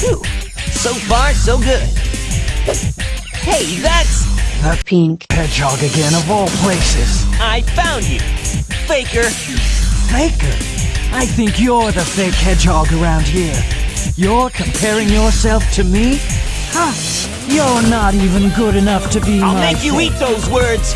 Whew. So far, so good. Hey, that's... The pink hedgehog again of all places. I found you. Faker. Faker? I think you're the fake hedgehog around here. You're comparing yourself to me? Huh? You're not even good enough to be I'll make you eat those words.